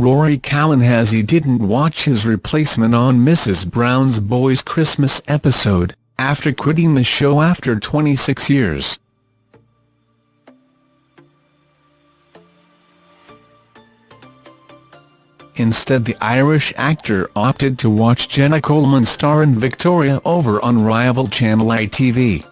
Rory Cowan has he didn't watch his replacement on Mrs Brown's Boys Christmas episode, after quitting the show after 26 years. Instead the Irish actor opted to watch Jenna Coleman star in Victoria over on rival Channel ITV.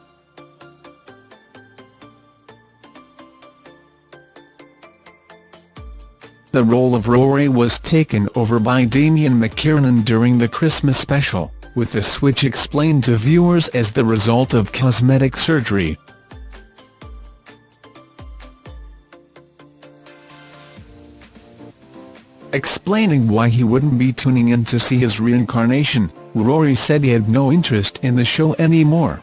The role of Rory was taken over by Damien McKiernan during the Christmas special, with the switch explained to viewers as the result of cosmetic surgery. Explaining why he wouldn't be tuning in to see his reincarnation, Rory said he had no interest in the show anymore.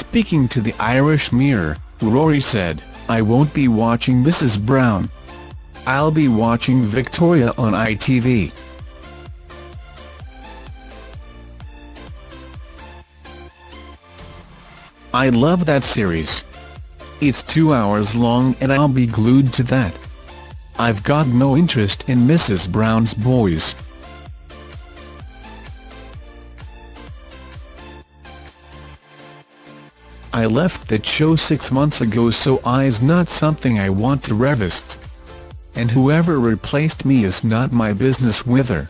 Speaking to the Irish Mirror, Rory said, I won't be watching Mrs Brown. I'll be watching Victoria on ITV. I love that series. It's two hours long and I'll be glued to that. I've got no interest in Mrs Brown's Boys. I left that show six months ago so I's not something I want to revisit. And whoever replaced me is not my business with her.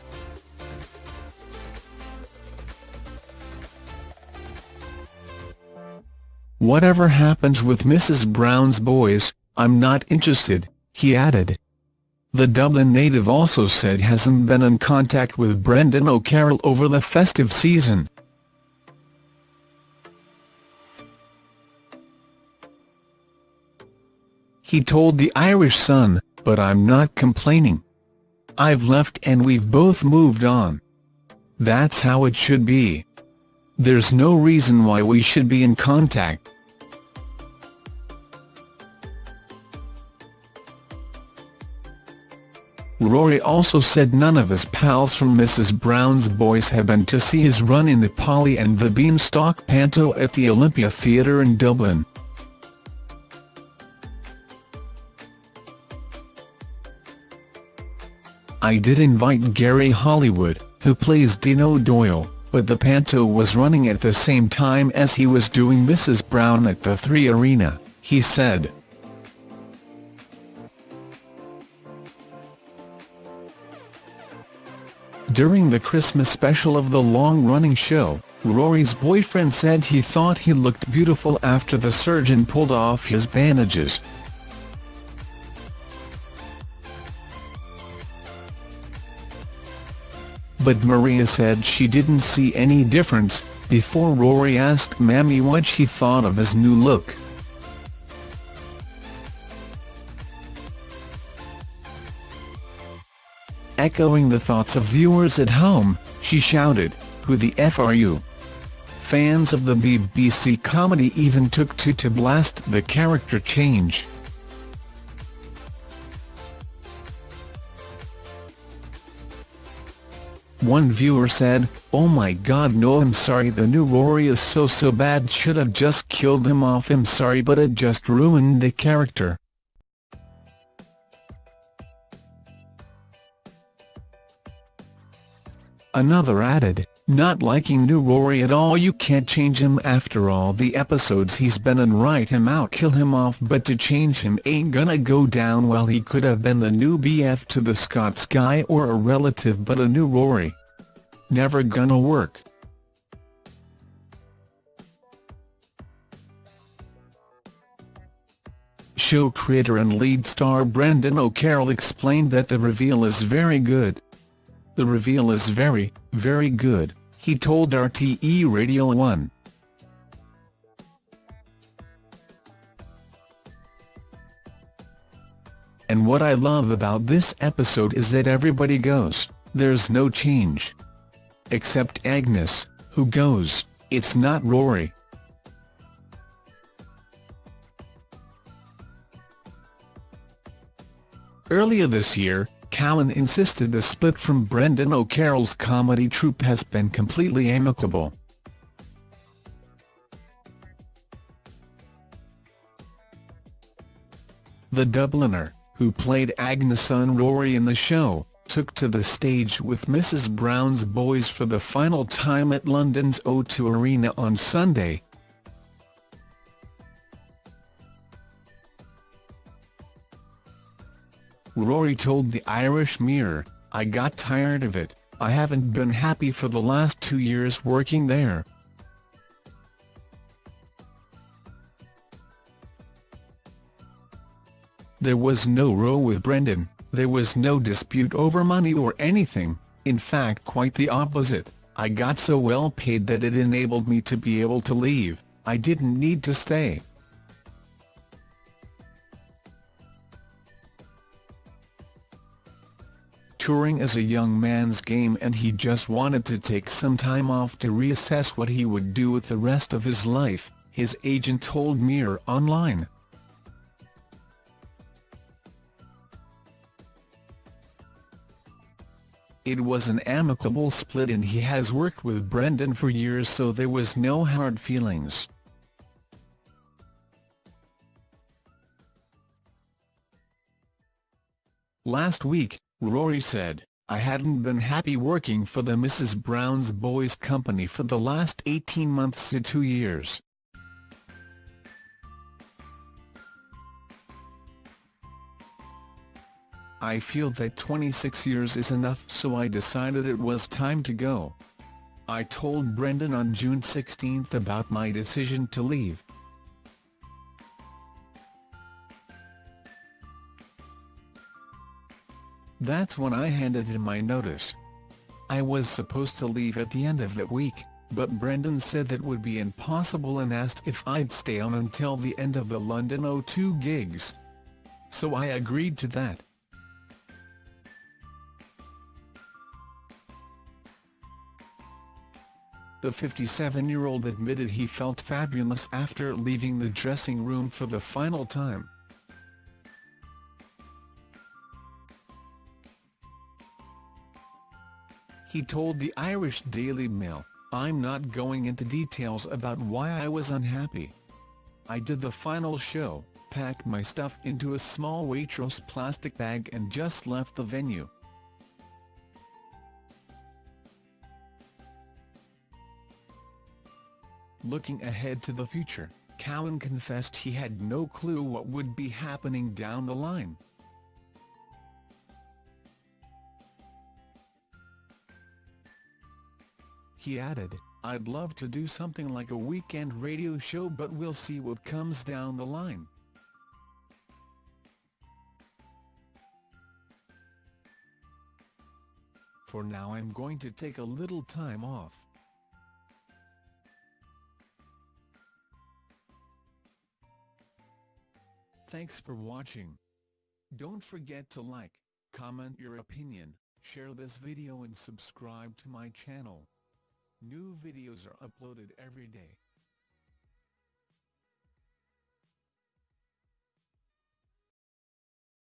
Whatever happens with Mrs Brown's boys, I'm not interested, he added. The Dublin native also said hasn't been in contact with Brendan O'Carroll over the festive season. He told the Irish Sun, but I'm not complaining. I've left and we've both moved on. That's how it should be. There's no reason why we should be in contact. Rory also said none of his pals from Mrs Brown's Boys have been to see his run in the Polly and the Beanstalk panto at the Olympia Theatre in Dublin. I did invite Gary Hollywood, who plays Dino Doyle, but the panto was running at the same time as he was doing Mrs Brown at the Three Arena, he said. During the Christmas special of the long-running show, Rory's boyfriend said he thought he looked beautiful after the surgeon pulled off his bandages. But Maria said she didn't see any difference, before Rory asked Mammy what she thought of his new look. Echoing the thoughts of viewers at home, she shouted, Who the F are you? Fans of the BBC comedy even took to to blast the character change. One viewer said, Oh my god no I'm sorry the new Rory is so so bad should have just killed him off I'm sorry but it just ruined the character. Another added, not liking new Rory at all you can't change him after all the episodes he's been in write him out kill him off but to change him ain't gonna go down well he could have been the new BF to the Scots guy or a relative but a new Rory. Never gonna work. Show creator and lead star Brendan O'Carroll explained that the reveal is very good. The reveal is very, very good, he told RTE Radio 1. And what I love about this episode is that everybody goes, there's no change. Except Agnes, who goes, it's not Rory. Earlier this year, Cowan insisted the split from Brendan O'Carroll's comedy troupe has been completely amicable. the Dubliner, who played Agnes' Rory in the show, took to the stage with Mrs Brown's Boys for the final time at London's O2 Arena on Sunday. Rory told the Irish Mirror, I got tired of it, I haven't been happy for the last two years working there. There was no row with Brendan, there was no dispute over money or anything, in fact quite the opposite, I got so well paid that it enabled me to be able to leave, I didn't need to stay. Touring is a young man's game and he just wanted to take some time off to reassess what he would do with the rest of his life, his agent told Mirror Online. It was an amicable split and he has worked with Brendan for years so there was no hard feelings. Last week, Rory said, I hadn't been happy working for the Mrs Brown's Boys company for the last 18 months to two years. I feel that 26 years is enough so I decided it was time to go. I told Brendan on June 16 about my decision to leave. That's when I handed in my notice. I was supposed to leave at the end of that week, but Brendan said that would be impossible and asked if I'd stay on until the end of the London O2 gigs. So I agreed to that. The 57-year-old admitted he felt fabulous after leaving the dressing room for the final time. He told the Irish Daily Mail, I'm not going into details about why I was unhappy. I did the final show, packed my stuff into a small Waitrose plastic bag and just left the venue. Looking ahead to the future, Cowan confessed he had no clue what would be happening down the line. He added, I'd love to do something like a weekend radio show but we'll see what comes down the line. For now I'm going to take a little time off. Thanks for watching. Don't forget to like, comment your opinion, share this video and subscribe to my channel. New videos are uploaded every day.